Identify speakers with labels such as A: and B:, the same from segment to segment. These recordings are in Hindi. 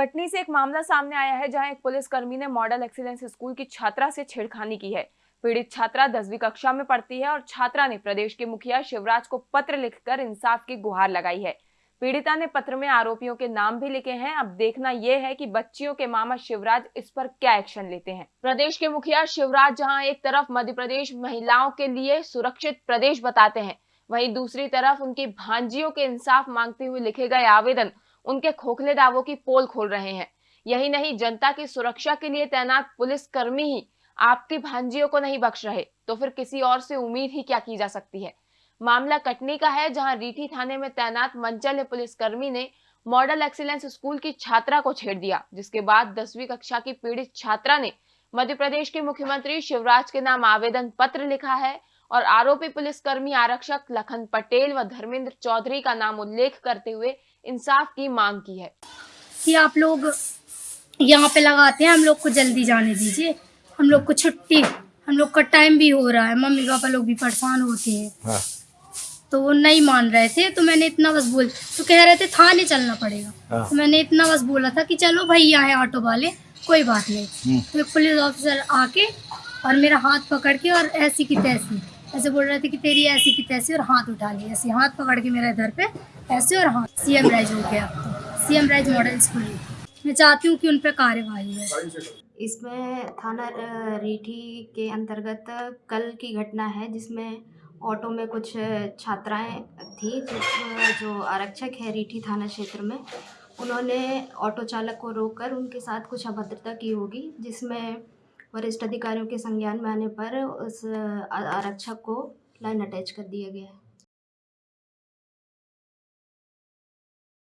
A: कटनी से एक मामला सामने आया है जहाँ एक पुलिसकर्मी ने मॉडल एक्सीलेंस स्कूल की छात्रा से छेड़खानी की है। पीड़ित छात्रा दसवीं कक्षा में पढ़ती है और छात्रा ने प्रदेश के मुखिया शिवराज को पत्र लिखकर इंसाफ की गुहार लगाई है। पीड़िता ने पत्र में आरोपियों के नाम भी लिखे हैं। अब देखना यह है कि बच्चियों के मामा शिवराज इस पर क्या एक्शन लेते हैं। प्रदेश के मुखिया शिवराज जहाँ एक तरफ़ मध्य प्रदेश महिलाओं के लिए सुरक्षित प्रदेश बताते हैं, वहीं दूसरी तरफ़ उनकी भांजियों के इंसाफ मांगते हुए लिखे गए आवेदन उनके खोखले दावों की पोल खोल रहे हैं। यही नहीं, जनता की सुरक्षा के लिए तैनात पुलिस कर्मी ही आपकी भांजियों को नहीं बख्श रहे तो फिर किसी और से उम्मीद ही क्या की जा सकती है? मामला कटनी का है, जहाँ रीठी थाने में तैनात मंचल पुलिसकर्मी ने मॉडल एक्सीलेंस स्कूल की छात्रा को छेड़ दिया, जिसके बाद दसवीं कक्षा की पीड़ित छात्रा ने मध्य प्रदेश के मुख्यमंत्री शिवराज के नाम आवेदन पत्र लिखा है और आरोपी पुलिसकर्मी आरक्षक लखन पटेल व धर्मेंद्र चौधरी का नाम उल्लेख करते हुए इंसाफ की मांग की है।
B: कि आप लोग यहाँ पे लगाते हैं हम लोग को जल्दी जाने दीजिए। हम लोग को छुट्टी हम लोग का टाइम भी हो रहा है। मम्मी पापा लोग भी परेशान होते हैं।
C: हाँ।
B: तो वो नहीं मान रहे थे तो मैंने इतना बस बोल तो कह रहे थे थाने चलना पड़ेगा।
C: हाँ।
B: तो मैंने इतना बस बोला था कि चलो भैया है ऑटो वाले कोई बात नहीं।
C: हम्म।
B: तो पुलिस ऑफिसर आके और मेरा हाथ पकड़ के और ऐसी की तैसी। ऐसे बोल रहे थे कि तेरी ऐसी की तैसी और हाथ उठा ली ऐसे हाथ पकड़ के मेरे इधर पे ऐसे और हाथ। सीएम राइज हो गया तो। सीएम राइज मॉडल स्कूल मैं। चाहती हूँ कि उन पर कार्यवाही है।
D: इसमें थाना रीठी के अंतर्गत कल की घटना है, जिसमें ऑटो में कुछ छात्राएँ थी जो आरक्षक है रीठी थाना क्षेत्र में। उन्होंने ऑटो चालक को रोककर उनके साथ कुछ अभद्रता की होगी, जिसमें वरिष्ठ अधिकारियों के संज्ञान में आने पर उस आरक्षक को लाइन अटैच कर दिया गया है।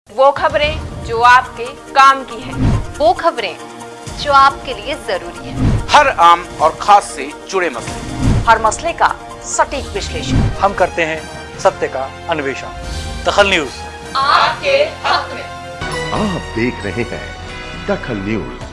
A: वो खबरें जो आपके काम की है।
E: वो खबरें जो आपके लिए ज़रूरी है।
F: हर आम और खास से जुड़े मसले।
E: हर मसले का सटीक विश्लेषण।
G: हम करते हैं सत्य का अन्वेषण। दखल न्यूज़।
E: आपके हक में।
C: आप देख रहे हैं दखल न्यूज़।